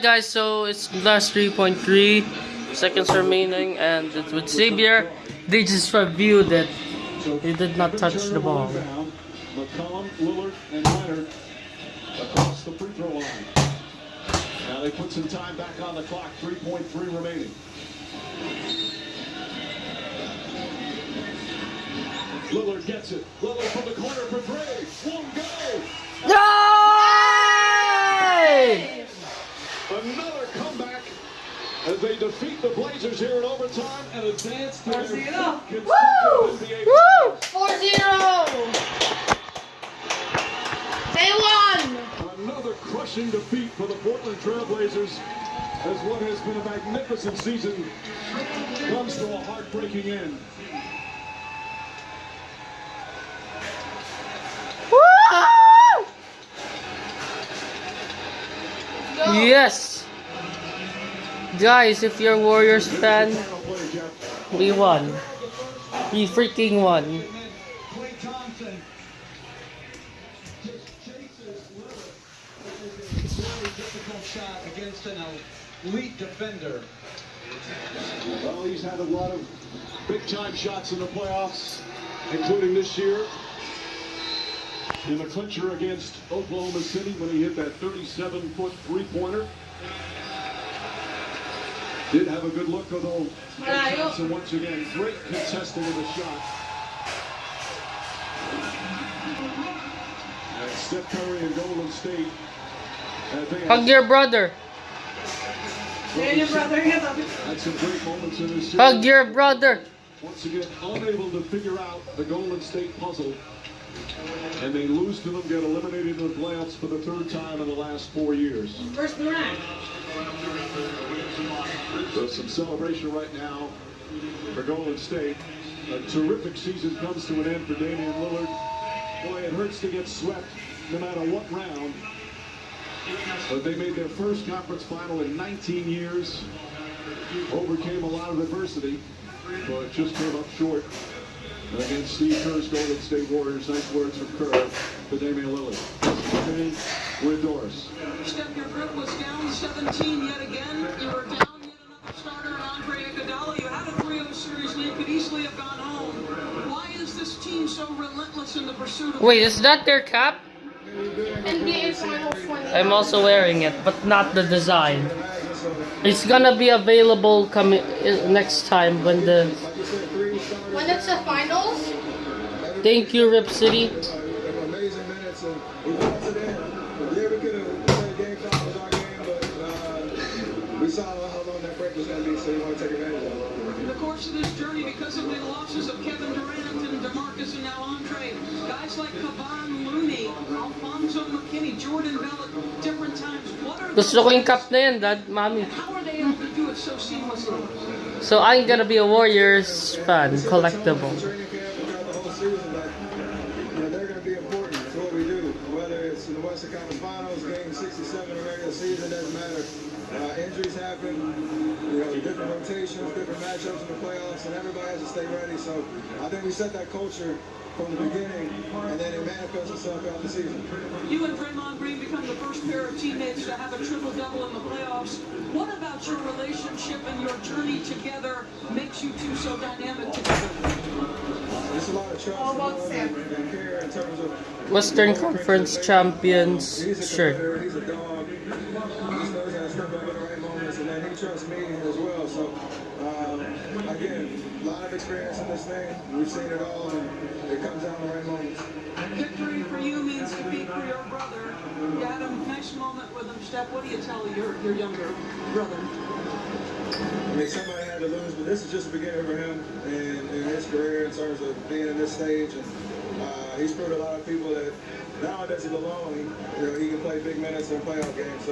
guys, so it's last 3.3 seconds remaining and it's with Xavier. They just reviewed it. They did not touch the ball. Across the free throw line. Now they put some time back on the clock, 3.3 remaining. Lillard gets it. Lillard from the corner for three. Won't go. Yay! Another comeback as they defeat the Blazers here in overtime and advance to their Four-zero. fifth Woo! NBA Woo! 4-0! They won! Another crushing defeat for the Portland Trailblazers as what has been a magnificent season comes to a heartbreaking end. Woo! Yes! Guys, if you're Warriors fan, we won. We freaking won. Defender. Well, he's had a lot of big time shots in the playoffs, including this year. In the clincher against Oklahoma City when he hit that 37 foot three pointer. Did have a good look, although Klay Thompson once again great contesting of the shot. And Steph Curry and Golden State. Hug your brother. Hey, your brother, hands up. had some great moments in this series. Hug your brother. Once again, unable to figure out the Golden State puzzle. And they lose to them, get eliminated in the playoffs for the third time in the last four years. First round. So some celebration right now for Golden State. A terrific season comes to an end for Damian Lillard. Boy, it hurts to get swept no matter what round. But they made their first conference final in 19 years. Overcame a lot of adversity, but just came up short against Steve Kerr's Golden State Warriors. Nice words from Kerr to Damian Lillard. Okay, with Doris. Steph, your group was down 17 yet again. You were down yet another starter in Andre Iguodala. You had a 3-0 series lead, could easily have gone home. Why is this team so relentless in the pursuit of Wait, is that their cap? NBA Finals I'm also wearing it, but not the design. It's gonna be available coming eh, next time when the. When it's the finals, Thank you, Rip City. amazing minutes and we lost it in. Yeah, we could have played game five was our game, but uh, we saw how long that break was going to be, so we want to take advantage of it. In the course of this journey, because of the losses of Kevin Durant and DeMarcus and now Andre, guys like Kevon Looney, Alfonzo McKinnie, Jordan Bell different times, what are Gusto ko yung cup na yan, dad, mami. how are they so I'm gonna be a Warriors fan, collectible. Finals, Game 67 or regular season, doesn't matter. Uh, injuries happen, you know, different rotations, different matchups in the playoffs, and everybody has to stay ready. So I think we set that culture from the beginning, and then it manifests itself throughout the season. You and Draymond Green become the first pair of teammates to have a triple-double in the playoffs. What about your relationship and your journey together makes you two so dynamic together? There's a lot of trust All about and, and care in terms of Western Conference Champions He's moments, and then he trusts me as well. So, um, again, a lot of experience in this thing. We've seen it all, and it comes down to the right moments. Victory for you means defeat for your brother. You had a nice moment with him, Steph. What do you tell your, your younger brother? I mean, somebody had to lose, but this is just the beginning for him and in his career in terms of being in this stage. And uh, he's proved a lot of people that not only does he belong, he, you know, he can play big minutes in playoff games. So